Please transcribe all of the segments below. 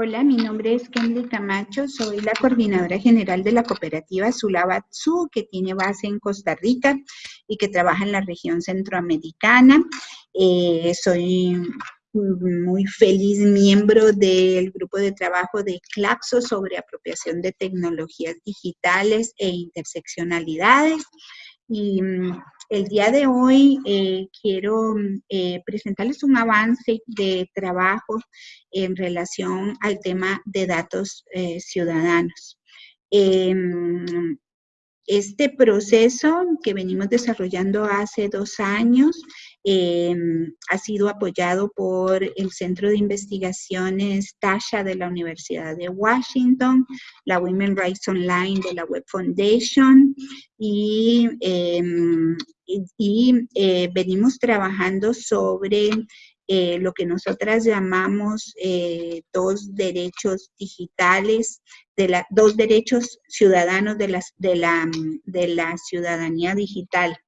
Hola, mi nombre es Kenley Camacho, soy la coordinadora general de la cooperativa Sulabatsu, que tiene base en Costa Rica y que trabaja en la región centroamericana. Eh, soy muy feliz miembro del grupo de trabajo de CLAPSO sobre apropiación de tecnologías digitales e interseccionalidades. Mm, el día de hoy eh, quiero eh, presentarles un avance de trabajo en relación al tema de datos eh, ciudadanos. Em, este proceso que venimos desarrollando hace dos años em, ha sido apoyado por el Centro de Investigaciones TASHA de la Universidad de Washington, la Women Rights Online de la Web Foundation y, em, eh, venimos trabajando sobre eh, lo que nosotras llamamos eh, dos derechos digitales, dos derechos ciudadanos de, de, la, de la ciudadanía digital.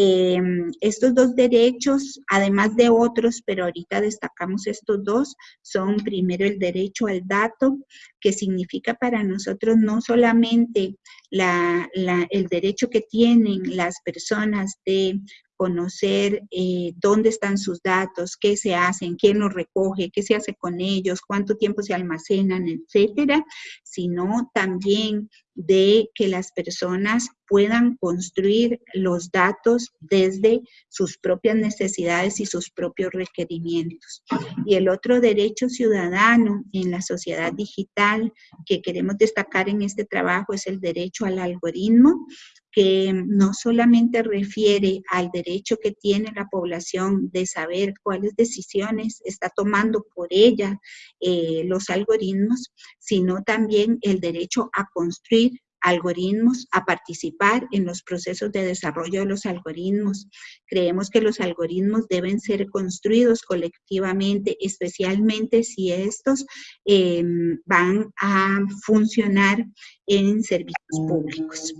Em, estos dos derechos, además de otros, pero ahorita destacamos estos dos, son primero el derecho al dato, que significa para nosotros no solamente la, el derecho que tienen las personas de conocer eh, dónde están sus datos, qué se hacen, quién los recoge, qué se hace con ellos, cuánto tiempo se almacenan, etcétera, sino también de que las personas puedan construir los datos desde sus propias necesidades y sus propios requerimientos. Y el otro derecho ciudadano en la sociedad digital que queremos destacar en este trabajo es el derecho al algoritmo, que no solamente refiere al derecho que tiene la población de saber cuáles decisiones está tomando por ella eh, los algoritmos, sino también el derecho a construir algoritmos, a participar en los procesos de desarrollo de los algoritmos. Creemos que los algoritmos deben ser construidos colectivamente, especialmente si estos em, van a funcionar en servicios públicos.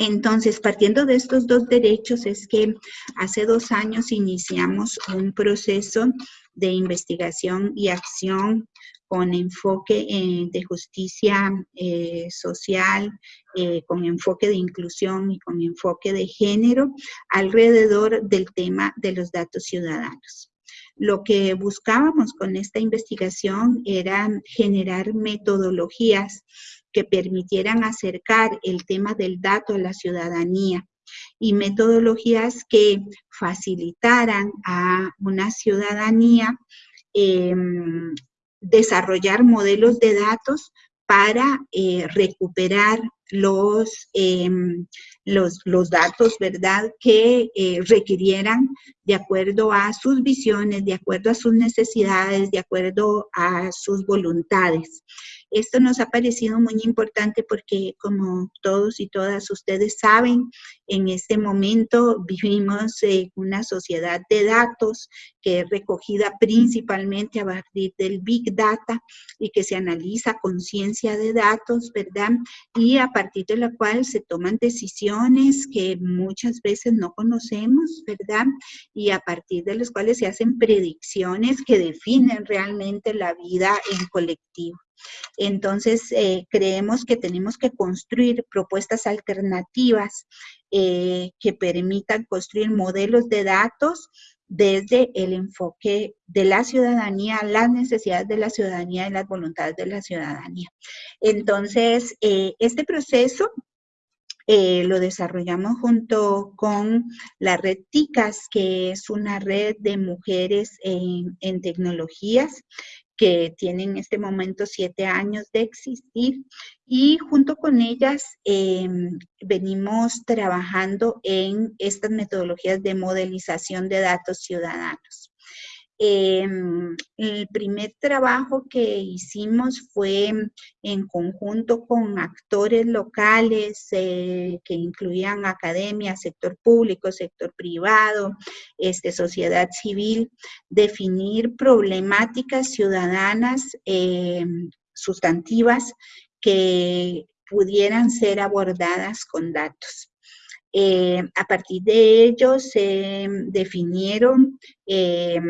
Entonces, partiendo de estos dos derechos, es que hace dos años iniciamos un proceso de investigación y acción con enfoque eh, de justicia eh, social, eh, con enfoque de inclusión y con enfoque de género alrededor del tema de los datos ciudadanos. Lo que buscábamos con esta investigación era generar metodologías que permitieran acercar el tema del dato a la ciudadanía y metodologías que facilitaran a una ciudadanía em, desarrollar modelos de datos para eh, recuperar los, em, los, los, datos, ¿verdad?, que eh, requirieran de acuerdo a sus visiones, de acuerdo a sus necesidades, de acuerdo a sus voluntades. Esto nos ha parecido muy importante porque como todos y todas ustedes saben, en este momento vivimos en una sociedad de datos que es recogida principalmente a partir del Big Data y que se analiza conciencia de datos, ¿verdad? Y a partir de la cual se toman decisiones que muchas veces no conocemos, ¿verdad? Y a partir de las cuales se hacen predicciones que definen realmente la vida en colectivo. Entonces, eh, creemos que tenemos que construir propuestas alternativas eh, que permitan construir modelos de datos desde el enfoque de la ciudadanía, las necesidades de la ciudadanía y las voluntades de la ciudadanía. Entonces, eh, este proceso lo desarrollamos junto con la red TICAS, que es una red de mujeres en, en tecnologías que tienen en este momento siete años de existir y junto con ellas em, venimos trabajando en estas metodologías de modelización de datos ciudadanos. Em, el primer trabajo que hicimos fue en conjunto con actores locales eh, que incluían academia, sector público, sector privado, este, sociedad civil, definir problemáticas ciudadanas em, sustantivas que pudieran ser abordadas con datos. Eh, a partir de ello se definieron eh,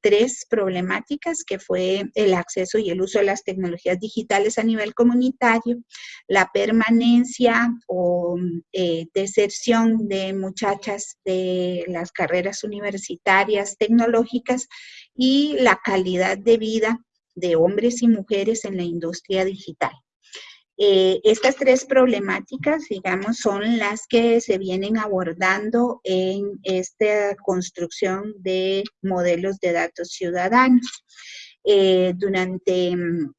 tres problemáticas que fue el acceso y el uso de las tecnologías digitales a nivel comunitario, la permanencia o eh, deserción de muchachas de las carreras universitarias tecnológicas y la calidad de vida de hombres y mujeres en la industria digital. Eh, estas tres problemáticas, digamos, son las que se vienen abordando en esta construcción de modelos de datos ciudadanos. Eh, durante mm,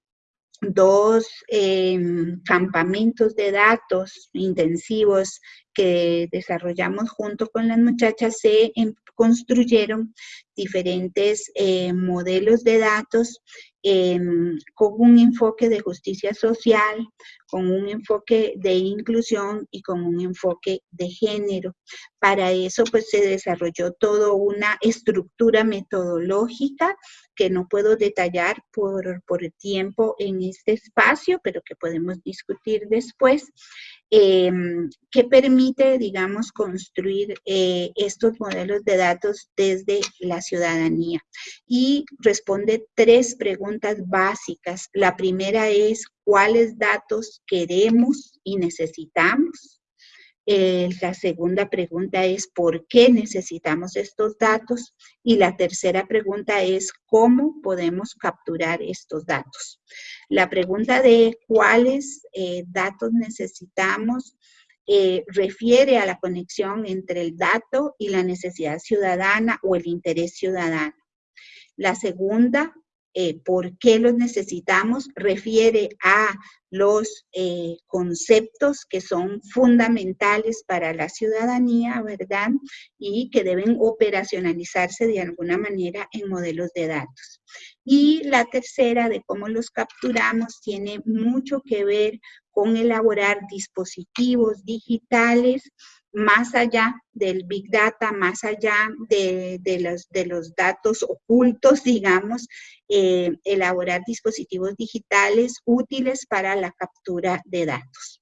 dos em, campamentos de datos intensivos que desarrollamos junto con las muchachas, se em, construyeron diferentes eh, modelos de datos Em, con un enfoque de justicia social, con un enfoque de inclusión y con un enfoque de género. Para eso pues se desarrolló toda una estructura metodológica que no puedo detallar por, por tiempo en este espacio, pero que podemos discutir después, Em, que permite, digamos, construir eh, estos modelos de datos desde la ciudadanía. Y responde tres preguntas básicas. La primera es, ¿cuáles datos queremos y necesitamos? Eh, la segunda pregunta es ¿por qué necesitamos estos datos? Y la tercera pregunta es ¿cómo podemos capturar estos datos? La pregunta de cuáles eh, datos necesitamos eh, refiere a la conexión entre el dato y la necesidad ciudadana o el interés ciudadano. La segunda eh, por qué los necesitamos, refiere a los eh, conceptos que son fundamentales para la ciudadanía, ¿verdad? Y que deben operacionalizarse de alguna manera en modelos de datos. Y la tercera, de cómo los capturamos, tiene mucho que ver con elaborar dispositivos digitales más allá del Big Data, más allá de, los, de los, datos ocultos, digamos, eh, elaborar dispositivos digitales útiles para la captura de datos.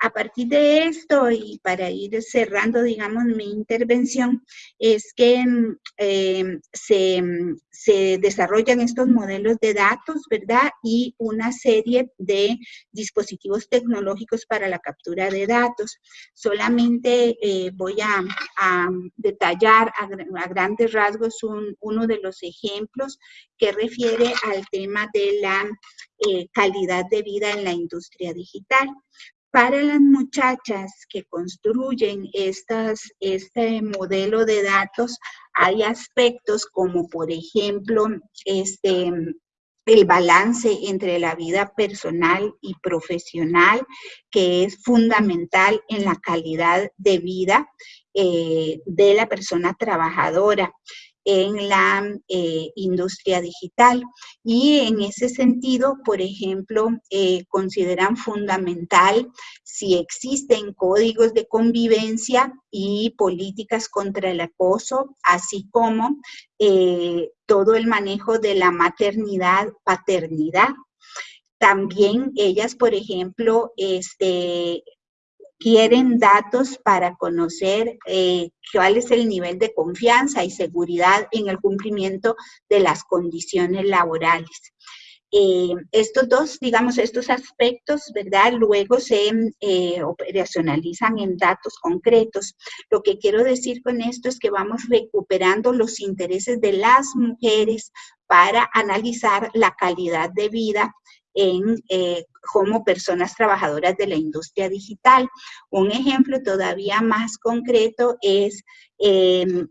A partir de esto, y para ir cerrando, digamos, mi intervención, es que mm, eh, se, mm, se, desarrollan estos modelos de datos, ¿verdad? Y una serie de dispositivos tecnológicos para la captura de datos. Solamente eh, voy a, detallar a, grandes rasgos uno de los ejemplos que refiere al tema de la eh, calidad de vida en la industria digital. Para las muchachas que construyen este modelo de datos, hay aspectos como, por ejemplo, este, el balance entre la vida personal y profesional, que es fundamental en la calidad de vida eh, de la persona trabajadora en la eh, industria digital. Y en ese sentido, por ejemplo, eh, consideran fundamental si existen códigos de convivencia y políticas contra el acoso, así como eh, todo el manejo de la maternidad, paternidad. También ellas, por ejemplo, este, quieren datos para conocer eh, cuál es el nivel de confianza y seguridad en el cumplimiento de las condiciones laborales. Eh, estos dos, digamos, estos aspectos, ¿verdad? Luego se eh, operacionalizan en datos concretos. Lo que quiero decir con esto es que vamos recuperando los intereses de las mujeres para analizar la calidad de vida en, eh, como personas trabajadoras de la industria digital. Un ejemplo todavía más concreto es em,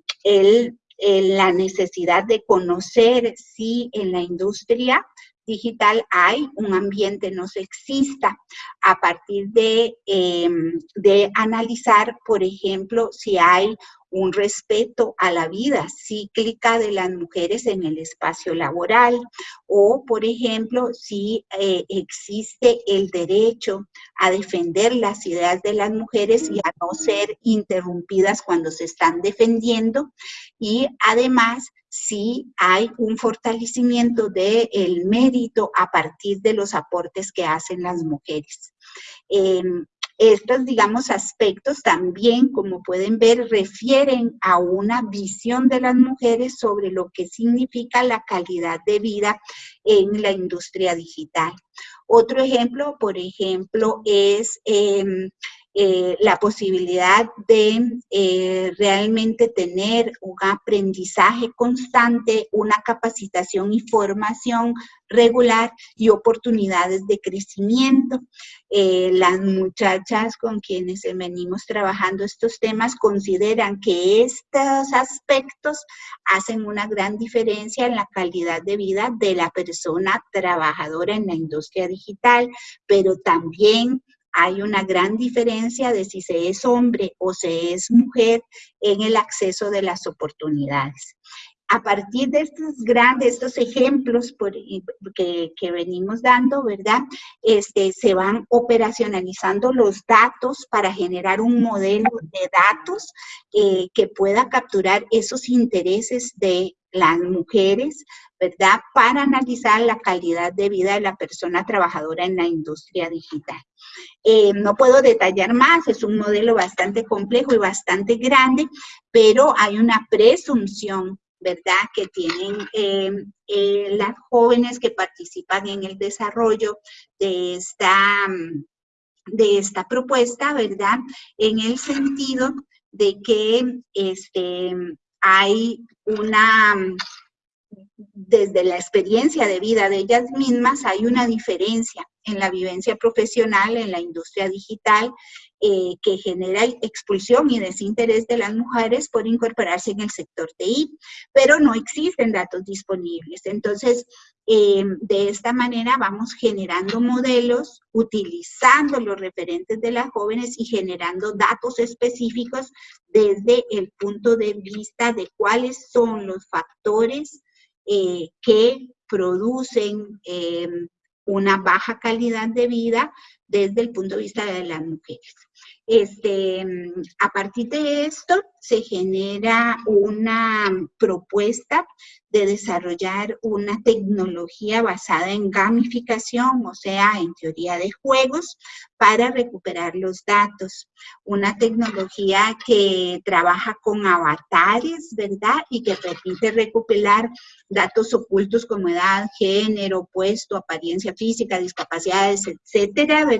la necesidad de conocer si en la industria digital hay un ambiente no sexista a partir de, em, de analizar, por ejemplo, si hay un respeto a la vida cíclica de las mujeres en el espacio laboral o, por ejemplo, si eh, existe el derecho a defender las ideas de las mujeres y a no ser interrumpidas cuando se están defendiendo y además si hay un fortalecimiento del mérito a partir de los aportes que hacen las mujeres. Em, Estos, digamos, aspectos también, como pueden ver, refieren a una visión de las mujeres sobre lo que significa la calidad de vida en la industria digital. Otro ejemplo, por ejemplo, es em, eh, la posibilidad de eh, realmente tener un aprendizaje constante, una capacitación y formación regular y oportunidades de crecimiento. Eh, las muchachas con quienes venimos trabajando estos temas consideran que estos aspectos hacen una gran diferencia en la calidad de vida de la persona trabajadora en la industria digital, pero también hay una gran diferencia de si se es hombre o se es mujer en el acceso de las oportunidades. A partir de estos grandes, estos ejemplos que, venimos dando, ¿verdad? Este, se van operacionalizando los datos para generar un modelo de datos eh, que pueda capturar esos intereses de las mujeres, ¿verdad? Para analizar la calidad de vida de la persona trabajadora en la industria digital. Eh, no puedo detallar más, es un modelo bastante complejo y bastante grande, pero hay una presunción, ¿verdad?, que tienen eh, eh, las jóvenes que participan en el desarrollo de esta, de esta propuesta, ¿verdad?, en el sentido de que este, hay una desde la experiencia de vida de ellas mismas hay una diferencia en la vivencia profesional en la industria digital eh, que genera expulsión y desinterés de las mujeres por incorporarse en el sector TI, pero no existen datos disponibles. Entonces, eh, de esta manera vamos generando modelos, utilizando los referentes de las jóvenes y generando datos específicos desde el punto de vista de cuáles son los factores eh, que producen una baja calidad de vida desde el punto de vista de las mujeres. Este, a partir de esto se genera una propuesta de desarrollar una tecnología basada en gamificación, o sea, en teoría de juegos, para recuperar los datos. Una tecnología que trabaja con avatares, ¿verdad? Y que permite recuperar datos ocultos como edad, género, puesto, apariencia física, discapacidades, etcétera, ¿verdad?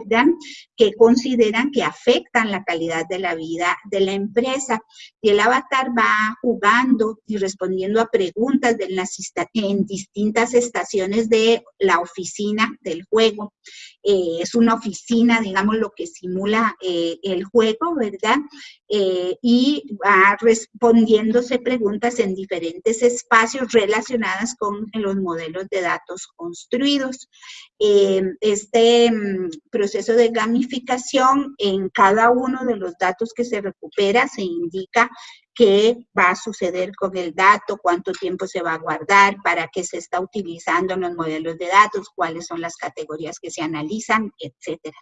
Que consideran que afectan la calidad de la vida de la empresa. Y el avatar va jugando y respondiendo a preguntas en distintas estaciones de la oficina del juego. Eh, es una oficina, digamos, lo que simula eh, el juego, ¿verdad? Eh, y va respondiéndose preguntas en diferentes espacios relacionadas con los modelos de datos construidos. este mm, proceso de gamificación, en cada uno de los datos que se recupera, se indica qué va a suceder con el dato, cuánto tiempo se va a guardar, para qué se está utilizando en los modelos de datos, cuáles son las categorías que se analizan, etcétera.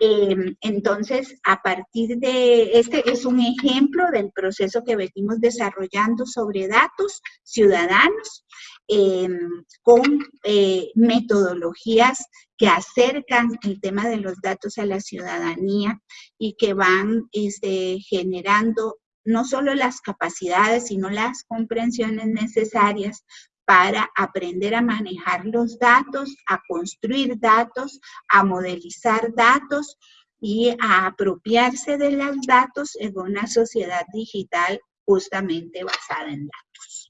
Em, entonces, a partir de, este es un ejemplo del proceso que venimos desarrollando sobre datos ciudadanos em, con eh, metodologías que acercan el tema de los datos a la ciudadanía y que van este, generando no solo las capacidades, sino las comprensiones necesarias para aprender a manejar los datos, a construir datos, a modelizar datos y a apropiarse de los datos en una sociedad digital justamente basada en datos.